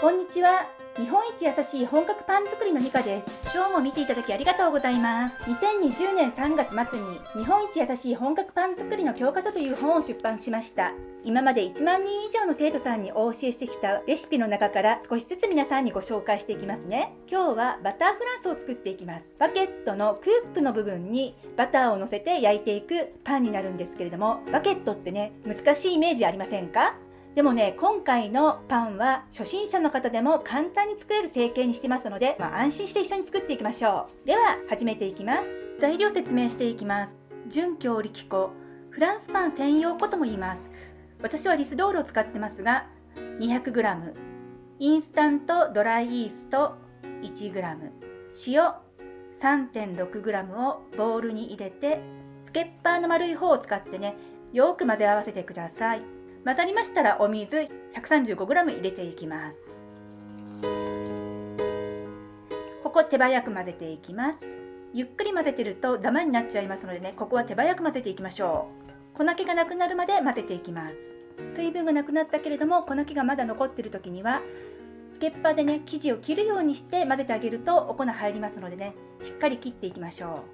こんにちは。日本一優しい本格パン作りのミカです。今日も見ていただきありがとうございます。2020年3月末に日本一優しい本格パン作りの教科書という本を出版しました。今まで1万人以上の生徒さんにお教えしてきたレシピの中から少しずつ皆さんにご紹介していきますね。今日はバターフランスを作っていきます。バケットのクープの部分にバターを乗せて焼いていくパンになるんですけれども、バケットってね、難しいイメージありませんか？でもね、今回のパンは初心者の方でも簡単に作れる成形にしてますので、まあ、安心して一緒に作っていきましょう。では、始めていきます。材料説明していきます。準強力粉、フランスパン専用粉とも言います。私はリスドールを使ってますが、200g、インスタントドライイースト 1g、塩 3.6g をボウルに入れて、スケッパーの丸い方を使ってね、よく混ぜ合わせてください。混ざりましたらお水 135g 入れていきます。ここ手早く混ぜていきます。ゆっくり混ぜてるとダマになっちゃいますのでねここは手早く混ぜていきましょう。粉気がなくなるまで混ぜていきます。水分がなくなったけれども粉気がまだ残ってる時にはスケッパーでね生地を切るようにして混ぜてあげるとお粉入りますのでねしっかり切っていきましょ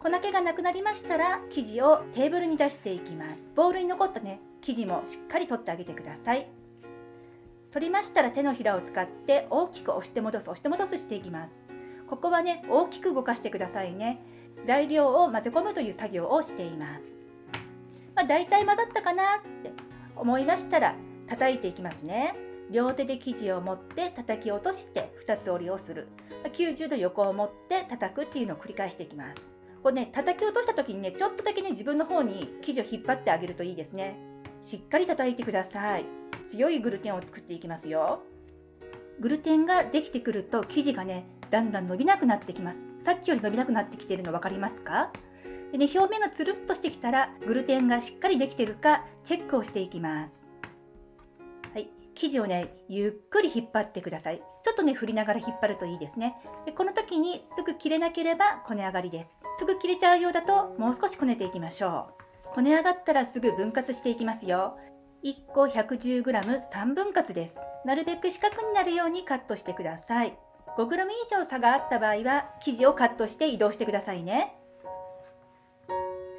う。粉気がなくなりましたら生地をテーブルに出していきます。ボウルに残ったね生地もしっかり取ってあげてください。取りましたら手のひらを使って大きく押して戻す押して戻すしていきます。ここはね大きく動かしてくださいね。材料を混ぜ込むという作業をしています。まあ、大体混ざったかなって思いましたら叩いていきますね。両手で生地を持って叩き落として2つ折りをする。90度横を持って叩くっていうのを繰り返していきます。これね叩き落とした時にねちょっとだけね自分の方に生地を引っ張ってあげるといいですね。しっかり叩いてください。強いグルテンを作っていきますよ。グルテンができてくると生地がねだんだん伸びなくなってきます。さっきより伸びなくなってきてるの分かりますか？で、ね、表面がつるっとしてきたらグルテンがしっかりできてるかチェックをしていきます。はい。生地をねゆっくり引っ張ってください。ちょっとね振りながら引っ張るといいですね。でこの時にすぐ切れなければこね上がりです。すぐ切れちゃうようだともう少しこねていきましょう。こね上がったらすぐ分割していきますよ。1個 110g3 分割です。なるべく四角になるようにカットしてください。5g 以上差があった場合は生地をカットして移動してくださいね。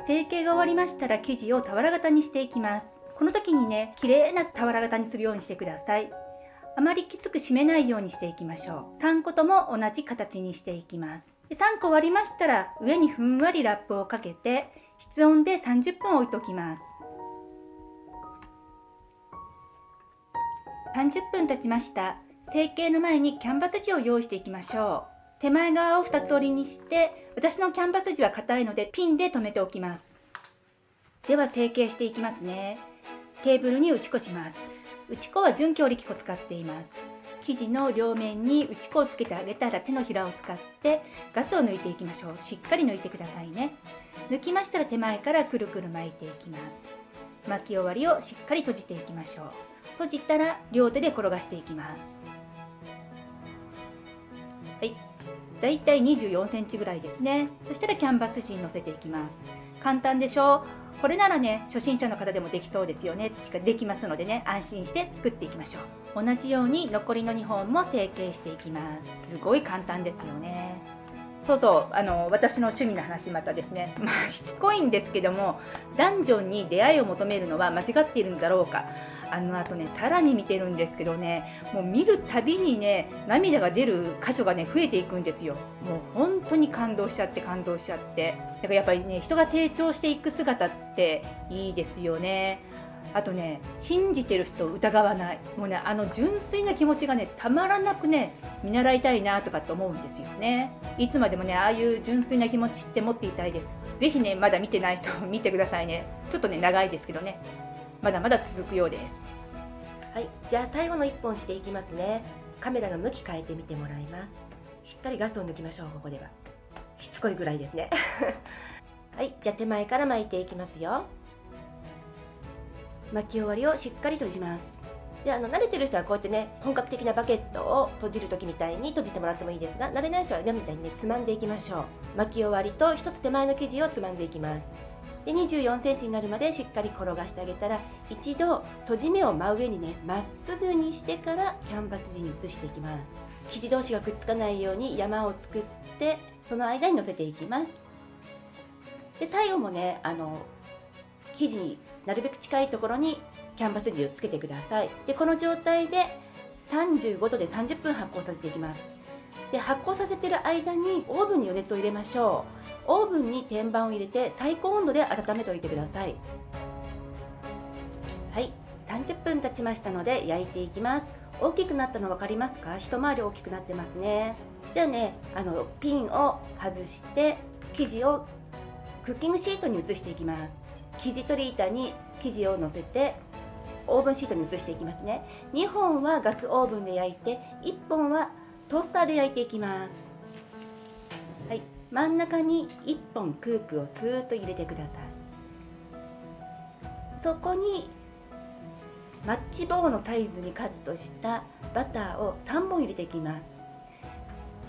成形が終わりましたら生地を俵型にしていきます。この時にね、綺麗な俵型にするようにしてください。あまりきつく締めないようにしていきましょう。3個とも同じ形にしていきます。3個割りましたら上にふんわりラップをかけて室温で30分置いときます。30分経ちました。成形の前にキャンバス地を用意していきましょう。手前側を2つ折りにして私のキャンバス地は硬いのでピンで留めておきます。では成形していきますね。テーブルに打ち粉します。打ち粉は準強力粉使っています。生地の両面に打ち粉をつけてあげたら手のひらを使ってガスを抜いていきましょう。しっかり抜いてくださいね。抜きましたら手前からくるくる巻いていきます。巻き終わりをしっかり閉じていきましょう。閉じたら両手で転がしていきます。はい。だいたい24センチぐらいですね。そしたらキャンバス紙に乗せていきます。簡単でしょう。これならね初心者の方でもできそうですよね。できますのでね。安心して作っていきましょう。同じように残りの2本も成形していきます。すごい簡単ですよね。そうそうあの私の趣味の話またですね、まあ、しつこいんですけどもダンジョンに出会いを求めるのは間違っているんだろうか。あのあとねさらに見てるんですけどねもう見るたびにね涙が出る箇所がね増えていくんですよ。もう本当に感動しちゃって感動しちゃって。だからやっぱりね人が成長していく姿っていいですよね。あとね信じてる人を疑わない。もうねあの純粋な気持ちがねたまらなくね見習いたいなとかって思うんですよね。いつまでもねああいう純粋な気持ちって持っていたいです。是非ねまだ見てない人 見てくださいね。ちょっとね長いですけどね。まだまだ続くようです。はいじゃあ最後の1本していきますね。カメラの向き変えてみてもらいます。しっかりガスを抜きましょうここでは。しつこいぐらいですね。はいじゃあ手前から巻いていきますよ。巻き終わりをしっかり閉じます。であの慣れてる人はこうやってね本格的なバケットを閉じる時みたいに閉じてもらってもいいですが慣れない人は今みたいにねつまんでいきましょう。巻き終わりと1つ手前の生地をつまんでいきます。で24センチになるまでしっかり転がしてあげたら一度閉じ目を真上にねまっすぐにしてからキャンバス地に移していきます。生地同士がくっつかないように山を作ってその間に乗せていきます。で最後もねあの生地になるべく近いところにキャンバス地をつけてください。でこの状態で35度で30分発酵させていきます。で発酵させてる間にオーブンに余熱を入れましょう。オーブンに天板を入れて最高温度で温めておいてください。はい。30分経ちましたので焼いていきます。大きくなったの分かりますか？一回り大きくなってますね。じゃあねあのピンを外して生地をクッキングシートに移していきます。生地取り板に生地を乗せてオーブンシートに移していきますね。2本はガスオーブンで焼いて1本はトースターで焼いていきます。はい。真ん中に1本クープをスーッと入れてください。そこにマッチ棒のサイズにカットしたバターを3本入れていきます。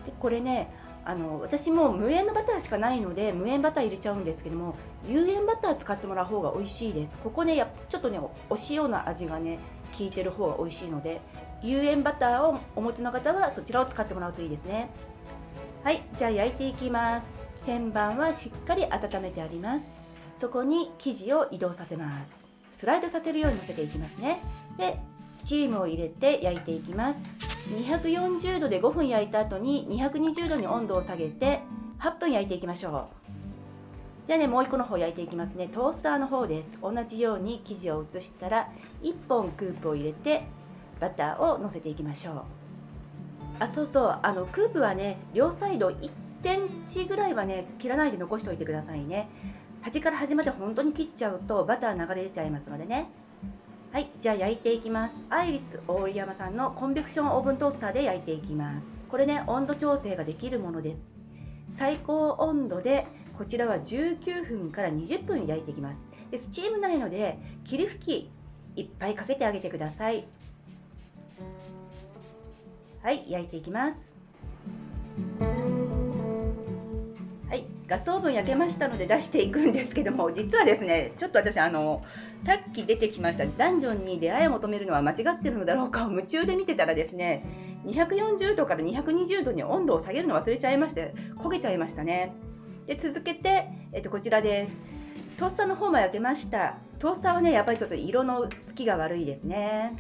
でこれねあの私も無塩のバターしかないので無塩バター入れちゃうんですけども有塩バター使ってもらう方が美味しいです。ここねちょっとねお塩の味がね効いてる方が美味しいので有塩バターをお持ちの方はそちらを使ってもらうといいですね。はいじゃあ焼いていきます。天板はしっかり温めてあります。そこに生地を移動させます。スライドさせるように乗せていきますね。でスチームを入れて焼いていきます。240度で5分焼いた後に220度に温度を下げて8分焼いていきましょう。じゃあねもう1個の方焼いていきますね。トースターの方です。同じように生地を移したら1本クープを入れてバターをのせていきましょう。あそうそう。あのクープはね両サイド1センチぐらいはね切らないで残しておいてくださいね。端から端まで本当に切っちゃうとバター流れ出ちゃいますのでね。はいじゃあ焼いていきます。アイリス大井山さんのコンベクションオーブントースターで焼いていきます。これね温度調整ができるものです。最高温度でこちらは19分から20分焼いていきます。でスチームないので霧吹きいっぱいかけてあげてください。はい焼いていきます。ガスオーブン焼けましたので出していくんですけども 実はですねちょっと私あのさっき出てきましたダンジョンに出会いを求めるのは間違ってるのだろうかを夢中で見てたらですね240度から220度に温度を下げるの忘れちゃいまして焦げちゃいましたね。で続けて、えっと、こちらです。トースターの方も焼けました。トースターはねやっぱりちょっと色のつきが悪いですね。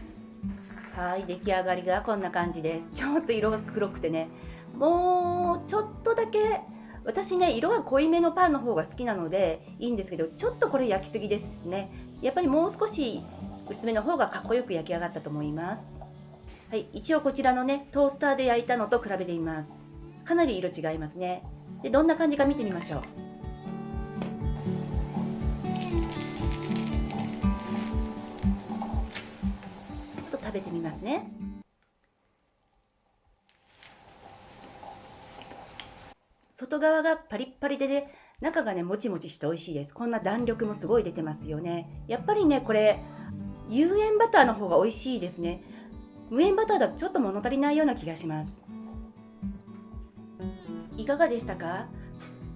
はい出来上がりがこんな感じです。ちょっと色が黒くてねもうちょっとだけ私ね色が濃いめのパンの方が好きなのでいいんですけどちょっとこれ焼きすぎですね。やっぱりもう少し薄めの方がかっこよく焼き上がったと思います。はい一応こちらのねトースターで焼いたのと比べてみます。かなり色違いますね。でどんな感じか見てみましょう。ちょっと食べてみますね。外側がパリッパリでね中がねもちもちして美味しいです。こんな弾力もすごい出てますよね。やっぱりねこれ有塩バターの方が美味しいですね。無塩バターだとちょっと物足りないような気がします。いかがでしたか？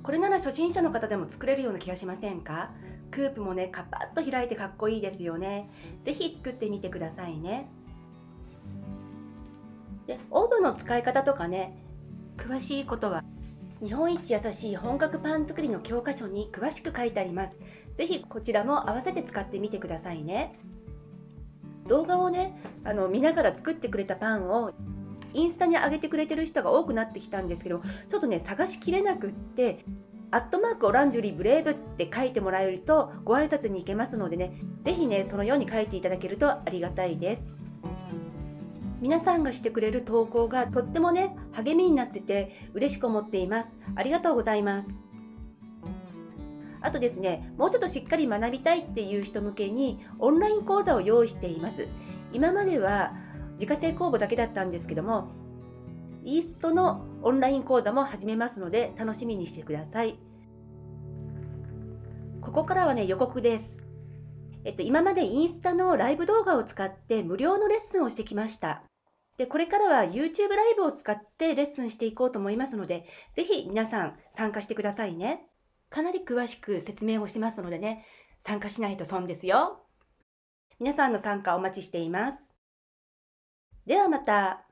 これなら初心者の方でも作れるような気がしませんか？クープもねカパッと開いてかっこいいですよね。是非作ってみてくださいね。でオーブンの使い方とかね詳しいことは日本一優しい本格パン作りの教科書に詳しく書いてあります。是非こちらも合わせて使ってみてくださいね。動画をねあの見ながら作ってくれたパンをインスタに上げてくれてる人が多くなってきたんですけどちょっとね探しきれなくってアットマークオランジュリーブレイブって書いてもらえるとご挨拶に行けますのでね是非ねそのように書いていただけるとありがたいです。皆さんがしてくれる投稿がとってもね励みになってて嬉しく思っています。ありがとうございます。あとですねもうちょっとしっかり学びたいっていう人向けにオンライン講座を用意しています。今までは自家製酵母だけだったんですけどもイーストのオンライン講座も始めますので楽しみにしてください。ここからはね予告です。えっと、今までインスタのライブ動画を使って無料のレッスンをしてきました。で、これからは YouTube ライブを使ってレッスンしていこうと思いますので、ぜひ皆さん参加してくださいね。かなり詳しく説明をしてますのでね、参加しないと損ですよ。皆さんの参加お待ちしています。ではまた。